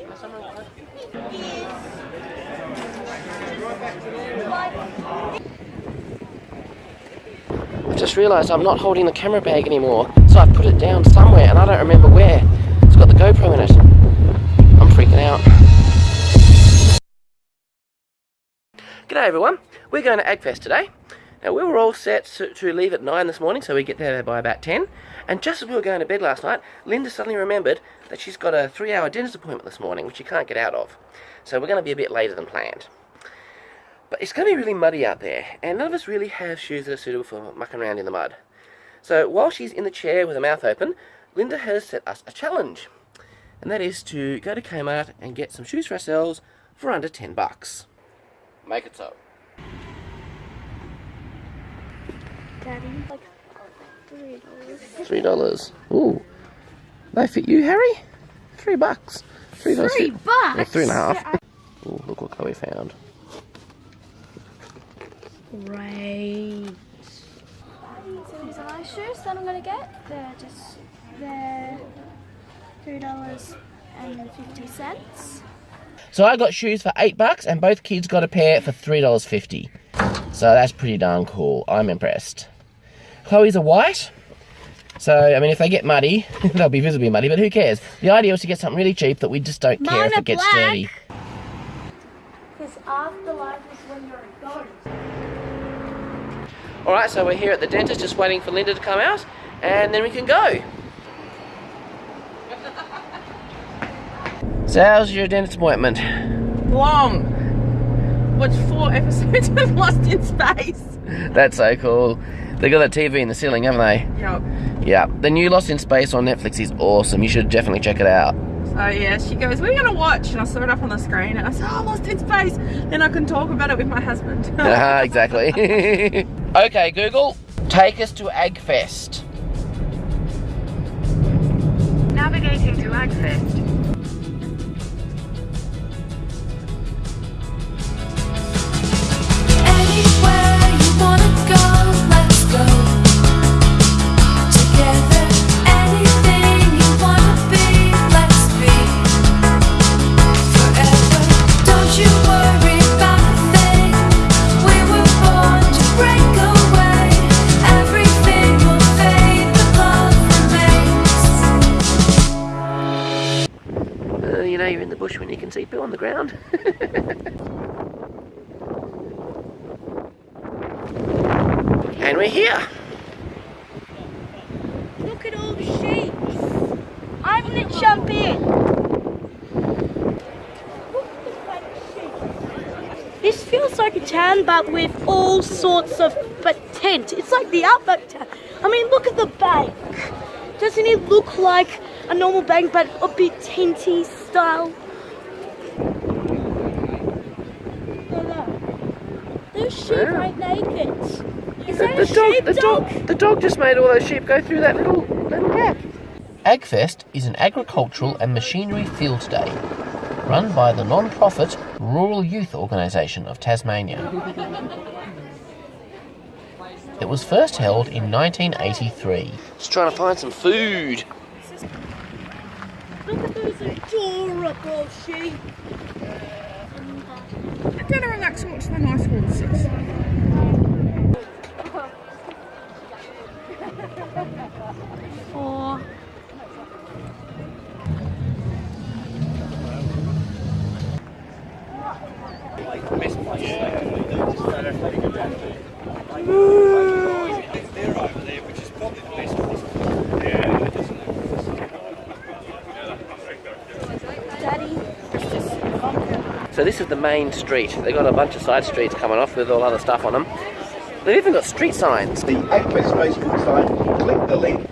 I just realised I'm not holding the camera bag anymore, so I've put it down somewhere and I don't remember where. It's got the GoPro in it. I'm freaking out. G'day everyone, we're going to AgFest today. Now we were all set to, to, leave at 9 this morning, so we get there by about 10. And just as we were going to bed last night, Linda suddenly remembered that she's got a three hour dentist appointment this morning, which she can't get out of. So we're going to be a bit later than planned. But it's going to be really muddy out there, and none of us really have shoes that are suitable for mucking around in the mud. So while she's in the chair with her mouth open, Linda has set us a challenge. And that is to go to Kmart and get some shoes for ourselves for under 10 bucks. Make it so. Daddy, like three dollars. Three dollars. Ooh. They fit you, Harry? Three bucks. Three. Three bucks? Yeah, three and a half. Ooh, look what Chloe found. Great. So these are my shoes that I'm gonna get. They're just they're three dollars and fifty cents. So I got shoes for eight bucks, and both kids got a pair for three dollars fifty. So that's pretty darn cool. I'm impressed. Chloe's a white. So, I mean, if they get muddy, they'll be visibly muddy, but who cares? The idea was to get something really cheap that we just don't care if it gets black. dirty. Because afterlife is when you're a ghost. Alright, so we're here at the dentist just waiting for Linda to come out, and then we can go. So how's your dentist appointment? Long. What's four episodes of Lost in Space? That's so cool. They got that TV in the ceiling, haven't they? Yep. Yeah. The new Lost in Space on Netflix is awesome. You should definitely check it out. So yeah, she goes, "We're gonna watch?" And I saw it up on the screen, and I said, "Oh, Lost in Space." Then I can talk about it with my husband. uh, exactly. okay, Google, take us to AgFest. Navigating to AgFest. and we're here. Look at all the sheep. I'm gonna jump in. This feels like a town, but with all sorts of but tent. It's like the outback town. I mean, look at the bank. Doesn't it look like a normal bank, but a bit tenty style? Those sheep yeah. ain't naked. Is that the, a dog, sheep the dog? dog? The dog just made all those sheep go through that little, little gap. AgFest is an agricultural and machinery field day run by the non-profit Rural Youth Organisation of Tasmania. It was first held in 1983. Just trying to find some food. Look at those adorable sheep. To watch the nice horses. So this is the main street. They've got a bunch of side streets coming off with all other stuff on them. They've even got street signs. The AgFest Facebook site, click the link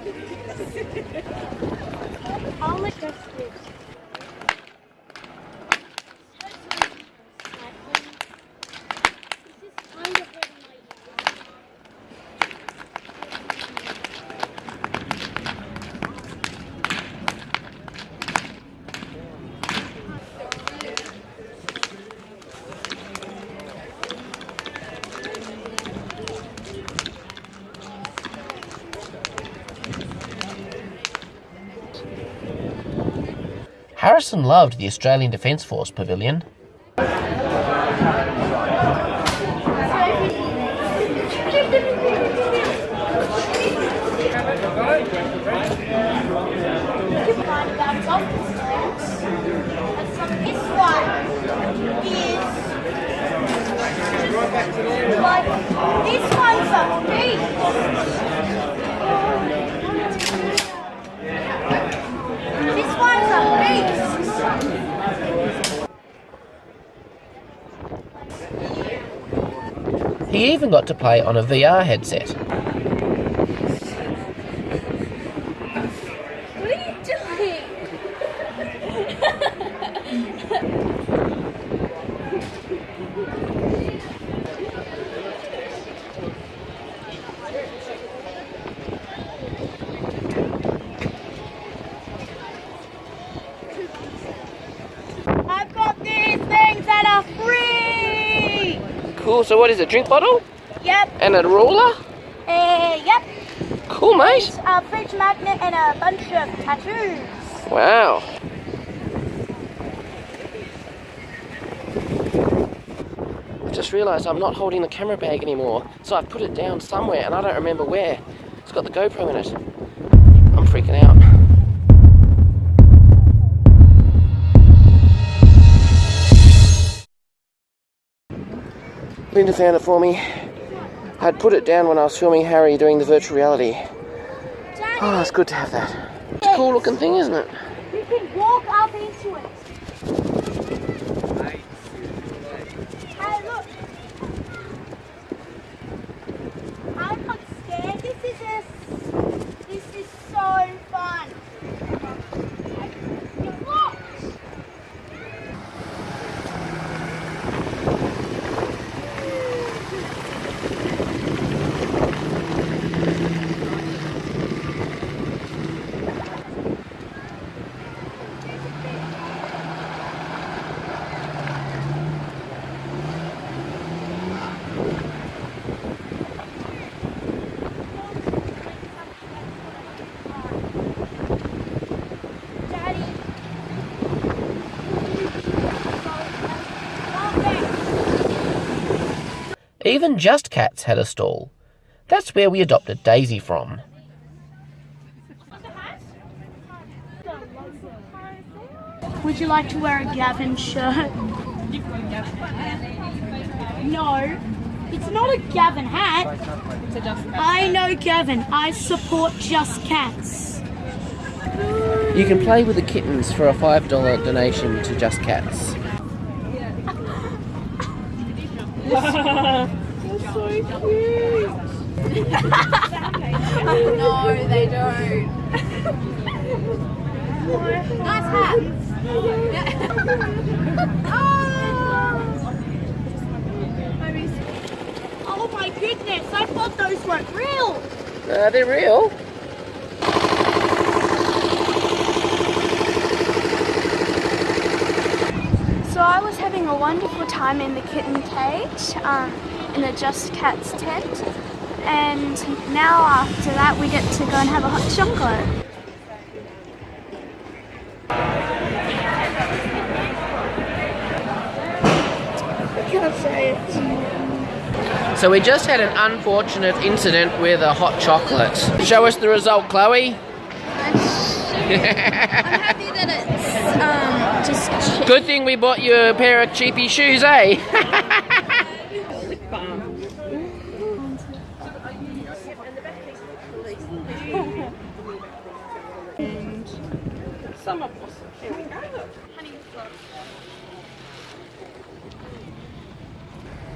Harrison loved the Australian Defence Force Pavilion. This one's a beast. This one's a beast. He even got to play on a VR headset. What are you doing? I've got these things that are free. Cool, so what is it? A drink bottle? Yep. And a ruler? Uh, yep. Cool, mate. A fridge magnet and a bunch of tattoos. Wow. I just realised I'm not holding the camera bag anymore, so I've put it down somewhere and I don't remember where. It's got the GoPro in it. I'm freaking out. Linda found it for me. I'd put it down when I was filming Harry doing the virtual reality. Daddy, Oh, it's good to have that. It's a cool looking thing, isn't it? you can walk up into it. Hey, look. I'm not scared. This is just, this is so fun. Look. Daddy. Even Just Cats had a stall. That's where we adopted Daisy from. Would you like to wear a Gavin shirt? No, it's not a Gavin hat. I know Gavin. I support Just Cats. You can play with the kittens for a $5 donation to Just Cats. No, they don't. nice hat. Oh my goodness, I thought those weren't real. Uh, they're real. So I was a wonderful time in the kitten cage, um, in the Just Cats tent. And now after that we get to go and have a hot chocolate. So we just had an unfortunate incident with a hot chocolate. Show us the result, Chloe. I'm happy that it's um, just Good thing we bought you a pair of cheapy shoes, eh? we.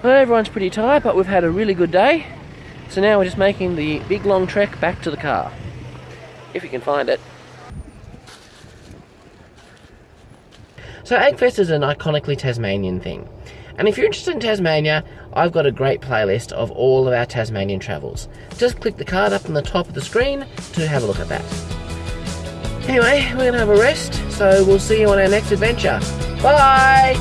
Well, everyone's pretty tired, but we've had a really good day. So now we're just making the big long trek back to the car. If you can find it. So AgFest is an iconically Tasmanian thing. And if you're interested in Tasmania, I've got a great playlist of all of our Tasmanian travels. Just click the card up on the top of the screen to have a look at that. Anyway, we're going to have a rest, so we'll see you on our next adventure. Bye!